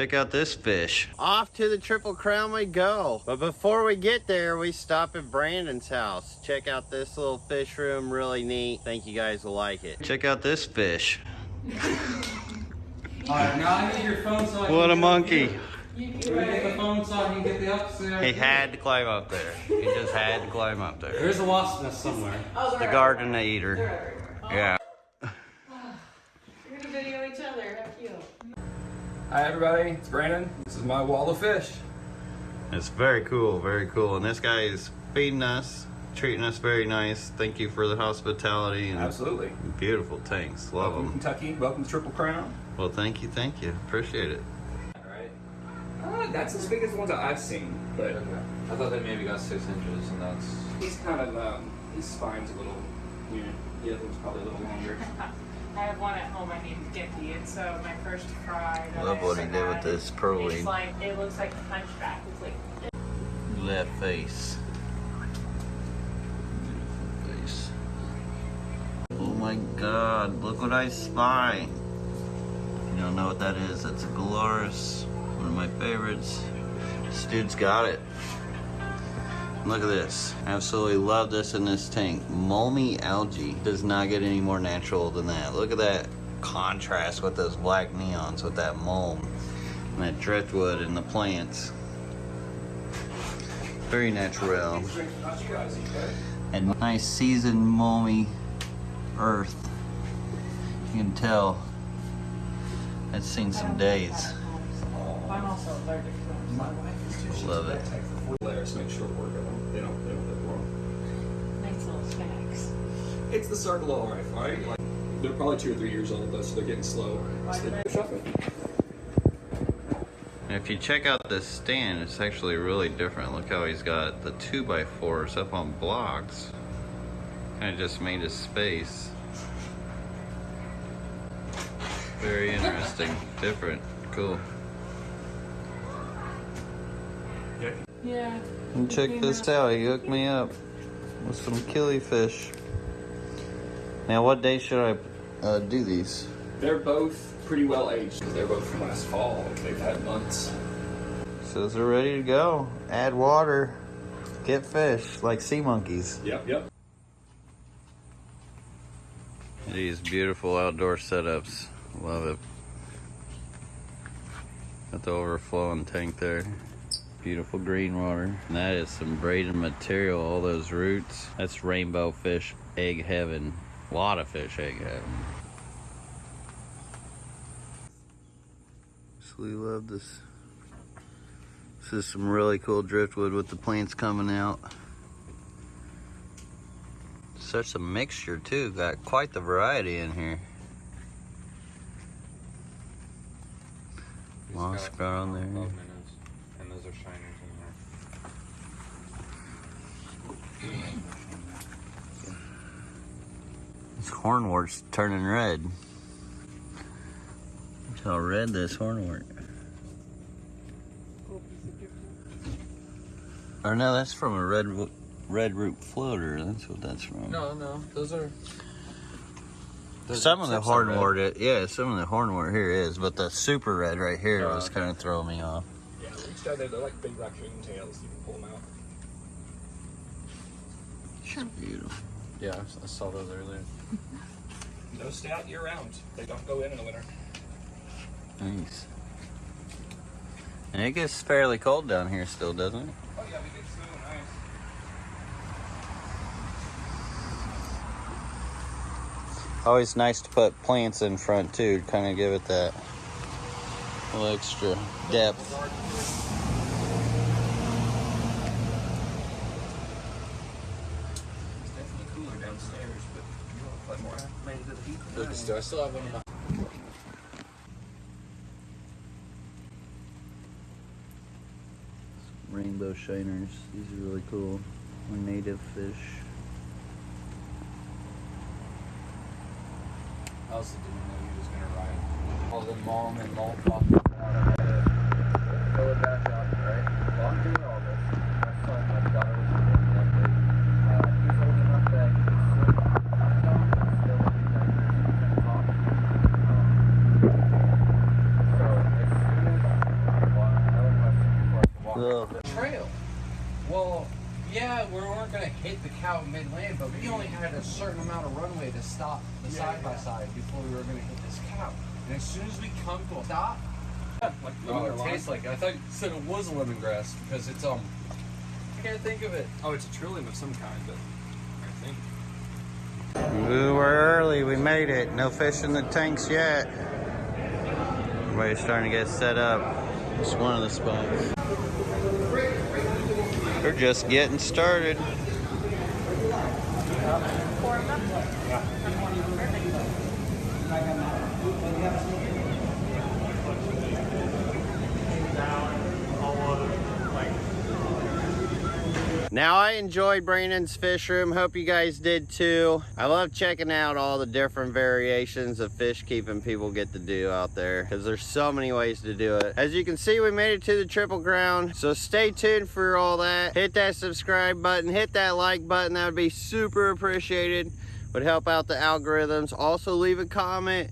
Check out this fish. Off to the Triple Crown we go. But before we get there, we stop at Brandon's house. Check out this little fish room, really neat. Think you guys will like it. Check out this fish. Alright, now I need your phone so I can What a monkey. here. Can we get the phone so I can get the upstairs? He had to climb up there. He just had to climb up there. There's a wasp nest somewhere. Oh, The they're garden eater. Oh, Yeah. Hi everybody, it's Brandon. This is my wall of fish. It's very cool, very cool. And this guy is feeding us, treating us very nice. Thank you for the hospitality and Absolutely. beautiful tanks. Love Welcome them. Kentucky. Welcome to Triple Crown. Well, thank you, thank you. Appreciate it. All right. Uh, that's as big as the ones that I've seen, but I thought they maybe got six inches, and that's. he's kind of um, his spine's a little weird. The other one's probably a little longer. I have one at home I named Gimpy. It's uh, my first fry. that Love I what he did with had. this pearl It's weed. like it looks like a hunchback. It's like Look at that face. Beautiful face. Oh my god, look what I spy. You don't know what that is. That's a Gularis. One of my favorites. This dude's got it. Look at this. Absolutely love this in this tank. Mulmy algae does not get any more natural than that. Look at that contrast with those black neons with that mulm and that driftwood and the plants. Very natural. Not you guys, okay? And nice seasoned mulmy earth. You can tell it's seen some days. I'm also allergic to them. My wife is too. She's Love it. To take the four layers to make short work of them. They don't, they don't live long. Nice little snacks. It's the circle all right, right? Like, they're probably two or three years old, though, so they're getting slow. Why So did they I- push up it. And if you check out this stand, it's actually really different. Look how he's got the 2x4s up on blocks. Kind of just made a space. Very interesting. Different. Cool. Yeah. And check this out. He hooked me up with some killifish. Now, what day should I uh, do these? They're both pretty well aged because they're both from last fall. They've had months. Says they're ready to go. Add water. Get fish like sea monkeys. Yep, yep. These beautiful outdoor setups. Love it. Got the overflowing tank there. Beautiful green water. And that is some braided material. All those roots. That's rainbow fish egg heaven. A lot of fish egg heaven. Absolutely love this. This is some really cool driftwood with the plants coming out. Such a mixture too. Got quite the variety in here. Moss ground there. Twelve minutes, and those are shiners in there. This hornwort's turning red. Look how red this hornwort. Or no, that's from a red wo- red root floater. That's what that's from. No, no, those are. those Some of the tips hornwort, it, yeah, some of the hornwort here is, but the super red right here Oh, was kind of throwing me off. Yeah, each time they're, they're like big raccoon tails. You can pull them out. Beautiful. Yeah, I saw those earlier. No stout year round. They don't go in in the winter. Nice. And it gets fairly cold down here still, doesn't it? Oh yeah, we get snow. Nice. Always nice to put plants in front too, to kind of give it that little extra depth. Downstairs, but you want to play more acclimated to the heat. than I. Do I still have one in my? Rainbow shiners, these are really cool. Native fish. I also didn't know you was gonna ride all the mom and malt off. Fill it back up, right? Well, I'm doing all this. My son, my daughter was born Monday. Uh, he's old enough that he can swim. I'm not, but still, he's like, he's kind of talk. Um, so as soon as Ugh. trail. Well, yeah, we weren't gonna hit the cow mid land, but we only had a certain amount of runway to stop the side by side before we were gonna hit this cow. And as soon as we come to a stop, Like oh, it tastes like I thought you said it was lemongrass because it's um. I can't think of it. Oh, it's a trillium of some kind, but I think. We were early, we made it. No fish in the tanks yet. Everybody's starting to get set up. It's one of the spots. We're just getting started. Now I enjoyed Brandon's fish room. Hope you guys did too. I love checking out all the different variations of fish keeping people get to do out there because there's so many ways to do it. As you can see, we made it to the Triple Crown. So stay tuned for all that. Hit that subscribe button, hit that like button. That would be super appreciated. Would help out the algorithms. Also leave a comment.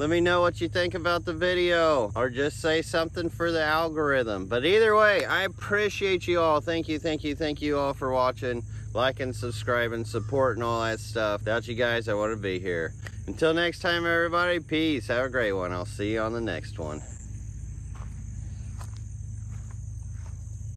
Let me know what you think about the video or just say something for the algorithm. But either way, I appreciate you all. Thank you, thank you, thank you all for watching, liking, subscribing, supporting and all that stuff. Without you guys, I wouldn't be here. Until next time, everybody, peace. Have a great one. I'll see you on the next one.